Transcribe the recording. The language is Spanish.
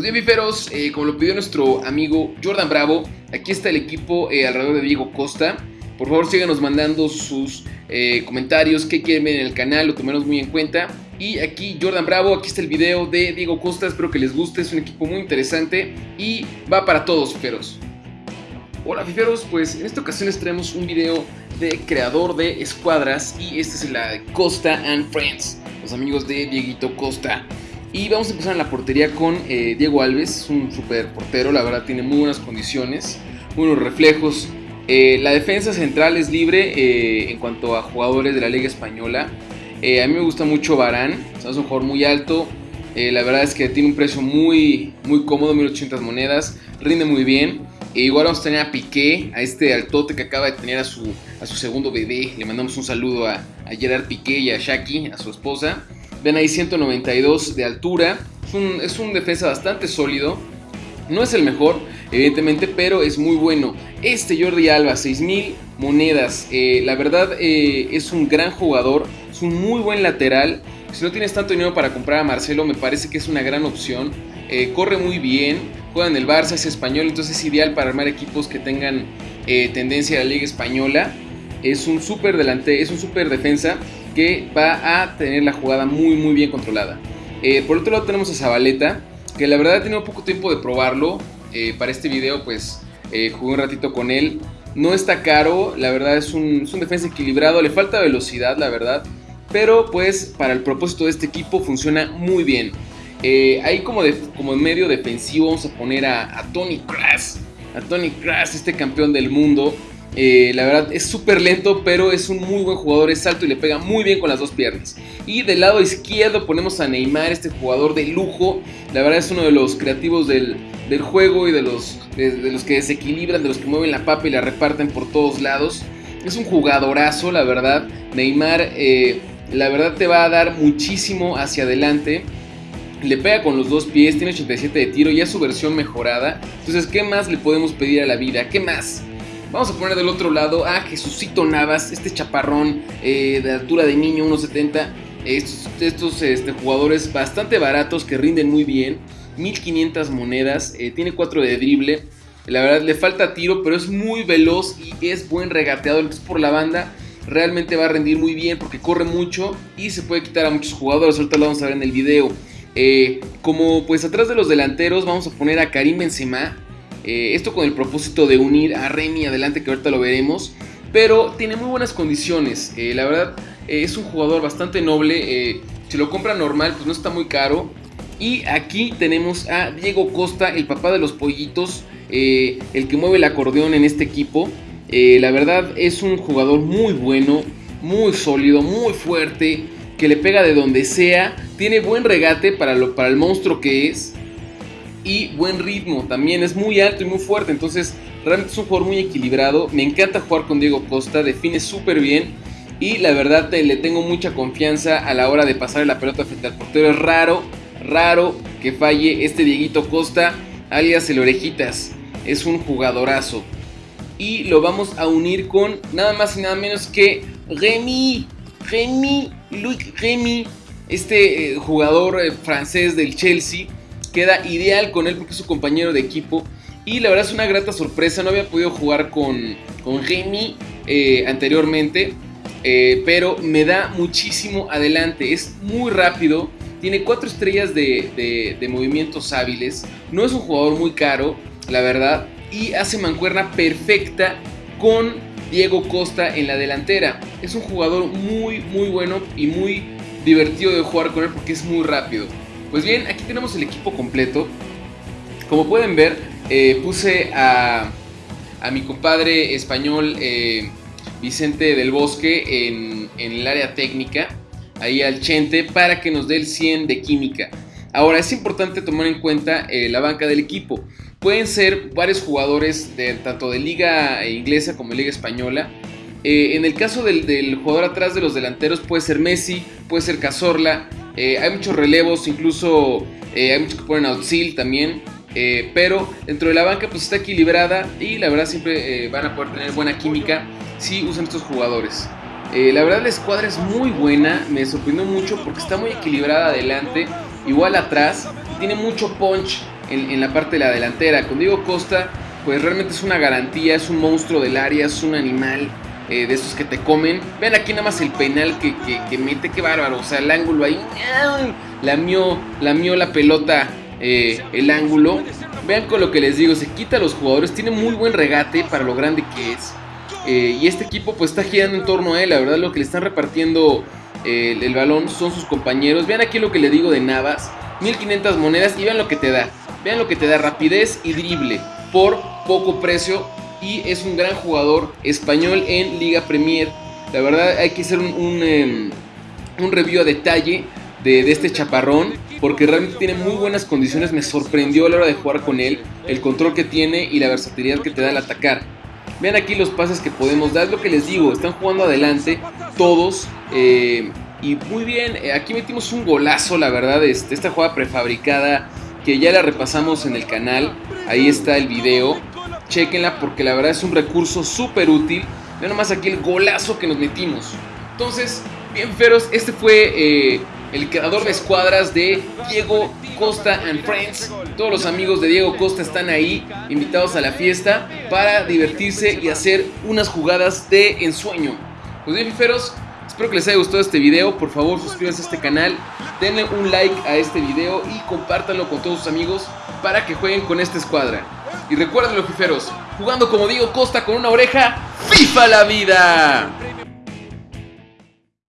Pues bien, eh, como lo pidió nuestro amigo Jordan Bravo, aquí está el equipo eh, alrededor de Diego Costa. Por favor, síganos mandando sus eh, comentarios, qué quieren ver en el canal, lo tomemos muy en cuenta. Y aquí Jordan Bravo, aquí está el video de Diego Costa, espero que les guste, es un equipo muy interesante y va para todos, fiferos. Hola fiferos, pues en esta ocasión les traemos un video de creador de escuadras y este es la Costa and Friends, los amigos de Dieguito Costa. Y vamos a empezar en la portería con eh, Diego Alves, un super portero, la verdad tiene muy buenas condiciones, buenos reflejos. Eh, la defensa central es libre eh, en cuanto a jugadores de la Liga Española. a mí me gusta mucho Barán, es un jugador muy alto, la verdad es que tiene un precio muy, muy cómodo, 1800 monedas, rinde muy bien. E igual vamos a tener a Piqué, a este altote que acaba de tener a su, a su segundo bebé. Le mandamos un saludo a, Gerard Piqué y a Shaki, a su esposa. Ven ahí 192 de altura. Es un, defensa bastante sólido. No es el mejor, evidentemente, pero es muy bueno. Este Jordi Alba, 6000 monedas. Eh, la verdad eh, es un gran jugador. Es un muy buen lateral. Si no tienes tanto dinero para comprar a Marcelo, me parece que es una gran opción. Eh, corre muy bien juega en el Barça, es español, entonces es ideal para armar equipos que tengan tendencia a la liga española. Es un super es un super defensa que va a tener la jugada muy muy bien controlada. Eh, por otro lado tenemos a Zabaleta, que la verdad he tenido poco tiempo de probarlo. Eh, para este video pues jugué un ratito con él. No está caro, la verdad es un, es un defensa equilibrado, le falta velocidad la verdad. Pero pues para el propósito de este equipo funciona muy bien. Eh, ahí como, de, como en medio defensivo vamos a poner a, Tony Cross. A Tony Cross, este campeón del mundo. Eh, la verdad es súper lento, pero es un muy buen jugador, es alto y le pega muy bien con las dos piernas. Y del lado izquierdo ponemos a Neymar, este jugador de lujo. La verdad es uno de los creativos del, juego y de los, de, los que desequilibran, de los que mueven la papa y la reparten por todos lados. Es un jugadorazo, la verdad. Neymar, eh, la verdad te va a dar muchísimo hacia adelante le pega con los dos pies, tiene 87 de tiro, ya es su versión mejorada. Entonces, ¿qué más le podemos pedir a la vida? ¿Qué más? Vamos a poner del otro lado a Jesucito Navas, este chaparrón eh, de altura de niño, 1.70. Estos, este, jugadores bastante baratos que rinden muy bien. 1500 monedas, eh, tiene 4 de drible. La verdad le falta tiro, pero es muy veloz y es buen regateador. Entonces por la banda realmente va a rendir muy bien porque corre mucho y se puede quitar a muchos jugadores. Ahorita lo vamos a ver en el video. Eh, como pues atrás de los delanteros vamos a poner a Karim Benzema. Eh, esto con el propósito de unir a Remy adelante que ahorita lo veremos. Pero tiene muy buenas condiciones. Eh, la verdad es un jugador bastante noble. si lo compra normal pues no está muy caro. Y aquí tenemos a Diego Costa, el papá de los pollitos. el que mueve el acordeón en este equipo. la verdad es un jugador muy bueno. Muy sólido, muy fuerte que le pega de donde sea, tiene buen regate para, lo, para el monstruo que es y buen ritmo, también es muy alto y muy fuerte, entonces realmente es un jugador muy equilibrado, me encanta jugar con Diego Costa, define súper bien y la verdad le tengo mucha confianza a la hora de pasar la pelota frente al portero, es raro, raro que falle este Dieguito Costa, alias el Orejitas, es un jugadorazo. Y lo vamos a unir con nada más y nada menos que Remy, Remy Luc Remy, este eh, jugador eh, francés del Chelsea, queda ideal con él porque es su compañero de equipo. Y la verdad es una grata sorpresa, no había podido jugar con, con Remy eh, anteriormente, pero me da muchísimo adelante, es muy rápido, tiene cuatro estrellas de, de movimientos hábiles, no es un jugador muy caro, la verdad, y hace mancuerna perfecta con Diego Costa en la delantera. Es un jugador muy muy bueno y muy divertido de jugar con él porque es muy rápido. Pues bien, aquí tenemos el equipo completo. Como pueden ver, eh, puse a, a, mi compadre español eh, Vicente del Bosque en, el área técnica, ahí al Chente, para que nos dé el 100 de química. Ahora, es importante tomar en cuenta eh, la banca del equipo. Pueden ser varios jugadores tanto de liga inglesa como de liga española. En el caso del, jugador atrás de los delanteros puede ser Messi, puede ser Cazorla. Eh, hay muchos relevos, incluso eh, hay muchos que ponen Auxil también. pero dentro de la banca pues está equilibrada y la verdad siempre van a poder tener buena química si usan estos jugadores. la verdad la escuadra es muy buena, me sorprendió mucho porque está muy equilibrada adelante, igual atrás, tiene mucho punch en, la parte de la delantera. Con Diego Costa, pues realmente es una garantía, es un monstruo del área, es un animal eh, de esos que te comen. Vean aquí nada más el penal que, que, mete, qué bárbaro. O sea, el ángulo ahí, la mió la, pelota eh, el ángulo. Vean con lo que les digo, se quita a los jugadores, tiene muy buen regate para lo grande que es. Eh, y este equipo pues está girando en torno a él, la verdad lo que le están repartiendo el, balón son sus compañeros. Vean aquí lo que le digo de Navas, 1500 monedas y vean lo que te da. Vean lo que te da rapidez y drible por poco precio y es un gran jugador español en Liga Premier. La verdad hay que hacer un, un, em, review a detalle de, este chaparrón porque realmente tiene muy buenas condiciones. Me sorprendió a la hora de jugar con él, el control que tiene y la versatilidad que te da al atacar. Vean aquí los pases que podemos dar, lo que les digo, están jugando adelante todos. Eh, y muy bien, eh, aquí metimos un golazo, la verdad, este, esta jugada prefabricada que ya la repasamos en el canal. Ahí está el video. Chequenla porque la verdad es un recurso súper útil. Vean nomás aquí el golazo que nos metimos. Entonces, bien feros, este fue eh, el creador de escuadras de Diego Costa and Friends. Todos los amigos de Diego Costa están ahí, invitados a la fiesta para divertirse y hacer unas jugadas de ensueño. Pues bien, feros, espero que les haya gustado este video. Por favor, suscríbanse a este canal, denle un like a este video y compártanlo con todos sus amigos para que jueguen con esta escuadra. Y recuerden los fiferos, jugando como Diego Costa con una oreja, ¡FIFA la vida!